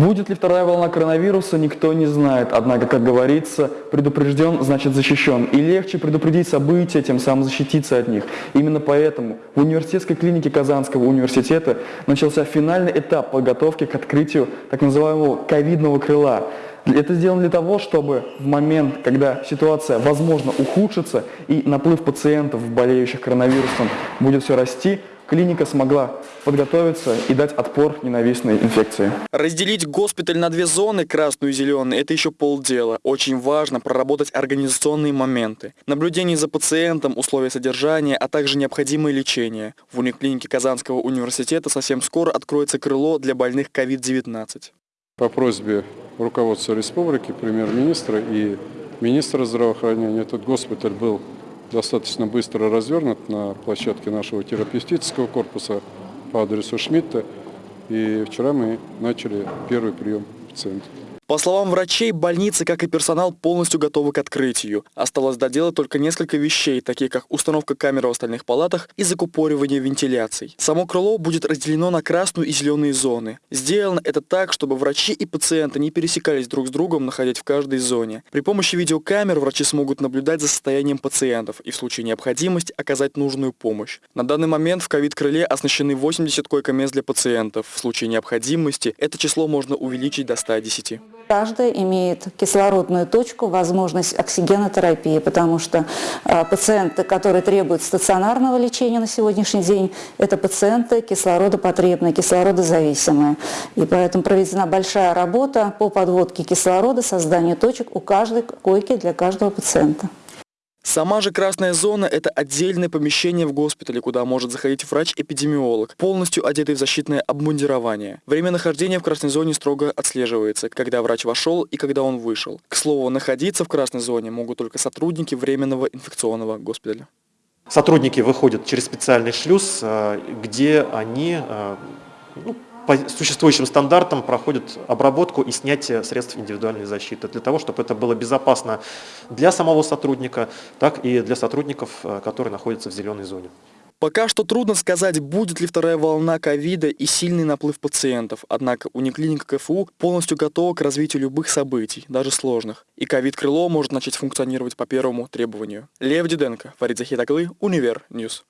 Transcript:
Будет ли вторая волна коронавируса, никто не знает. Однако, как говорится, предупрежден, значит защищен. И легче предупредить события, тем самым защититься от них. Именно поэтому в университетской клинике Казанского университета начался финальный этап подготовки к открытию так называемого ковидного крыла. Это сделано для того, чтобы в момент, когда ситуация, возможно, ухудшится и наплыв пациентов, болеющих коронавирусом, будет все расти, клиника смогла подготовиться и дать отпор ненавистной инфекции. Разделить госпиталь на две зоны, красную и зеленую, это еще полдела. Очень важно проработать организационные моменты. Наблюдение за пациентом, условия содержания, а также необходимое лечение. В униклинике Казанского университета совсем скоро откроется крыло для больных COVID-19. По просьбе руководства республики, премьер-министра и министра здравоохранения этот госпиталь был достаточно быстро развернут на площадке нашего терапевтического корпуса по адресу Шмидта. И вчера мы начали первый прием пациентов. По словам врачей, больницы, как и персонал, полностью готовы к открытию. Осталось доделать только несколько вещей, такие как установка камер в остальных палатах и закупоривание вентиляций. Само крыло будет разделено на красную и зеленые зоны. Сделано это так, чтобы врачи и пациенты не пересекались друг с другом, находясь в каждой зоне. При помощи видеокамер врачи смогут наблюдать за состоянием пациентов и в случае необходимости оказать нужную помощь. На данный момент в ковид-крыле оснащены 80 койко-мест для пациентов. В случае необходимости это число можно увеличить до 110. Каждая имеет кислородную точку, возможность оксигенотерапии, потому что э, пациенты, которые требуют стационарного лечения на сегодняшний день, это пациенты кислородопотребные, кислородозависимые. И поэтому проведена большая работа по подводке кислорода, созданию точек у каждой койки для каждого пациента. Сама же красная зона – это отдельное помещение в госпитале, куда может заходить врач-эпидемиолог, полностью одетый в защитное обмундирование. Время нахождения в красной зоне строго отслеживается, когда врач вошел и когда он вышел. К слову, находиться в красной зоне могут только сотрудники временного инфекционного госпиталя. Сотрудники выходят через специальный шлюз, э, где они э, ну, по существующим стандартам проходят обработку и снятие средств индивидуальной защиты, для того, чтобы это было безопасно для самого сотрудника, так и для сотрудников, э, которые находятся в зеленой зоне. Пока что трудно сказать, будет ли вторая волна ковида и сильный наплыв пациентов, однако униклиника КФУ полностью готова к развитию любых событий, даже сложных, и ковид-крыло может начать функционировать по первому требованию. Лев Диденко, Фарид Захитаглы, Univer News.